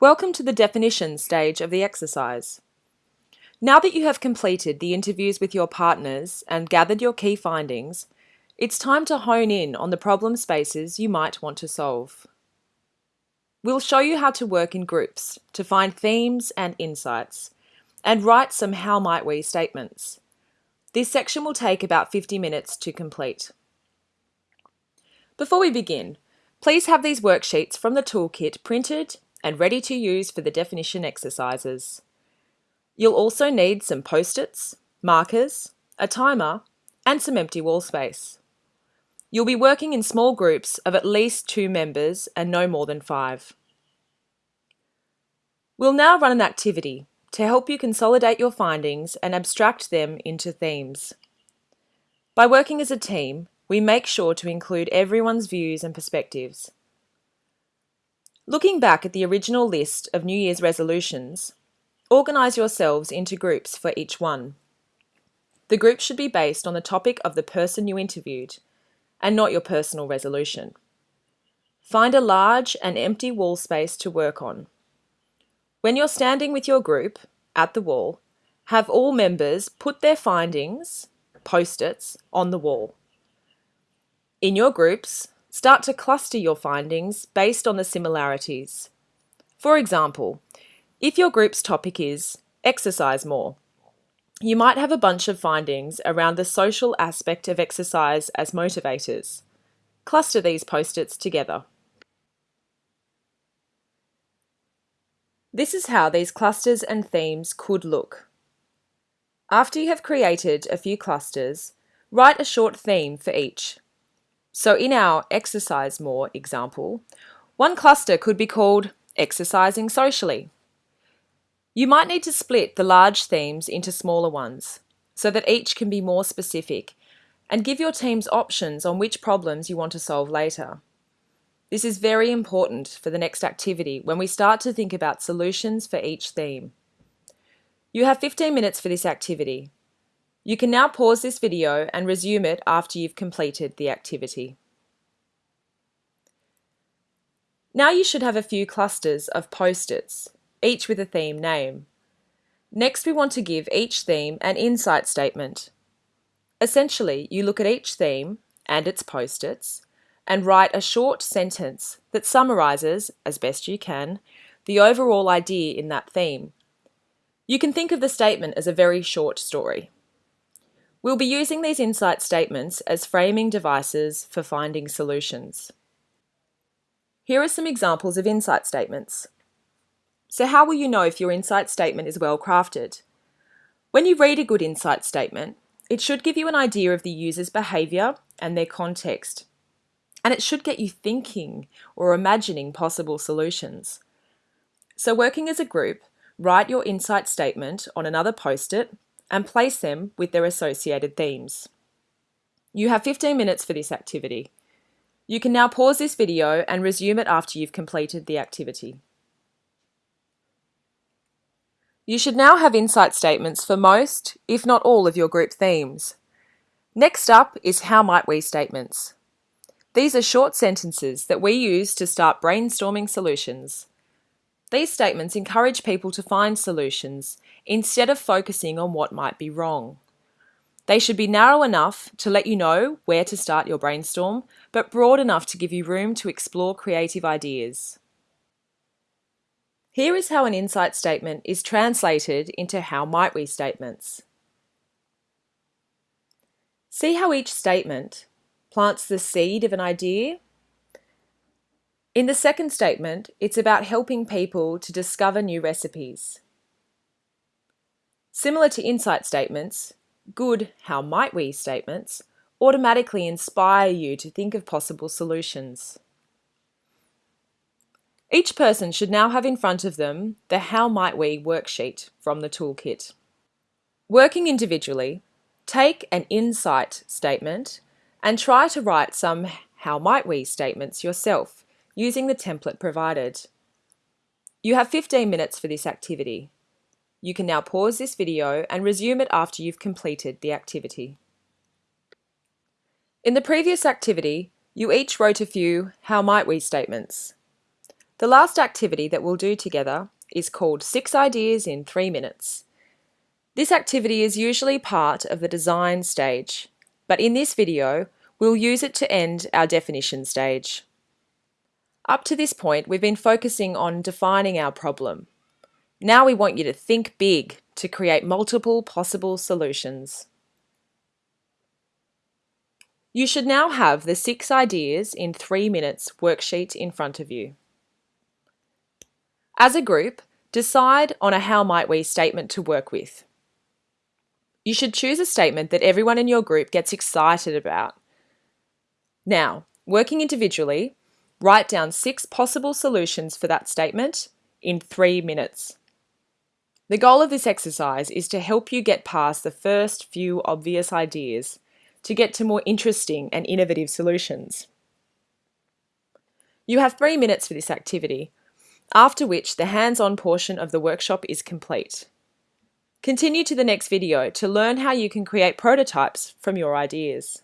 Welcome to the definition stage of the exercise. Now that you have completed the interviews with your partners and gathered your key findings, it's time to hone in on the problem spaces you might want to solve. We'll show you how to work in groups to find themes and insights, and write some how might we statements. This section will take about 50 minutes to complete. Before we begin, please have these worksheets from the toolkit printed and ready to use for the definition exercises. You'll also need some post-its, markers, a timer, and some empty wall space. You'll be working in small groups of at least two members and no more than five. We'll now run an activity to help you consolidate your findings and abstract them into themes. By working as a team, we make sure to include everyone's views and perspectives. Looking back at the original list of New Year's resolutions, organise yourselves into groups for each one. The group should be based on the topic of the person you interviewed and not your personal resolution. Find a large and empty wall space to work on. When you're standing with your group at the wall, have all members put their findings, post-its, on the wall. In your groups, Start to cluster your findings based on the similarities. For example, if your group's topic is exercise more, you might have a bunch of findings around the social aspect of exercise as motivators. Cluster these post-its together. This is how these clusters and themes could look. After you have created a few clusters, write a short theme for each. So in our exercise more example, one cluster could be called exercising socially. You might need to split the large themes into smaller ones so that each can be more specific and give your teams options on which problems you want to solve later. This is very important for the next activity when we start to think about solutions for each theme. You have 15 minutes for this activity, you can now pause this video and resume it after you've completed the activity. Now you should have a few clusters of post-its, each with a theme name. Next we want to give each theme an insight statement. Essentially, you look at each theme and its post-its and write a short sentence that summarises, as best you can, the overall idea in that theme. You can think of the statement as a very short story. We'll be using these insight statements as framing devices for finding solutions. Here are some examples of insight statements. So how will you know if your insight statement is well crafted? When you read a good insight statement, it should give you an idea of the user's behaviour and their context. And it should get you thinking or imagining possible solutions. So working as a group, write your insight statement on another post-it and place them with their associated themes. You have 15 minutes for this activity. You can now pause this video and resume it after you've completed the activity. You should now have insight statements for most, if not all, of your group themes. Next up is How Might We statements. These are short sentences that we use to start brainstorming solutions. These statements encourage people to find solutions instead of focusing on what might be wrong. They should be narrow enough to let you know where to start your brainstorm, but broad enough to give you room to explore creative ideas. Here is how an insight statement is translated into how might we statements. See how each statement plants the seed of an idea in the second statement, it's about helping people to discover new recipes. Similar to insight statements, good how might we statements automatically inspire you to think of possible solutions. Each person should now have in front of them the How Might We worksheet from the toolkit. Working individually, take an insight statement and try to write some How Might We statements yourself using the template provided. You have 15 minutes for this activity. You can now pause this video and resume it after you've completed the activity. In the previous activity, you each wrote a few how might we statements. The last activity that we'll do together is called Six Ideas in Three Minutes. This activity is usually part of the design stage, but in this video, we'll use it to end our definition stage. Up to this point, we've been focusing on defining our problem. Now we want you to think big to create multiple possible solutions. You should now have the six ideas in three minutes worksheet in front of you. As a group, decide on a how might we statement to work with. You should choose a statement that everyone in your group gets excited about. Now, working individually, write down six possible solutions for that statement in three minutes. The goal of this exercise is to help you get past the first few obvious ideas to get to more interesting and innovative solutions. You have three minutes for this activity, after which the hands-on portion of the workshop is complete. Continue to the next video to learn how you can create prototypes from your ideas.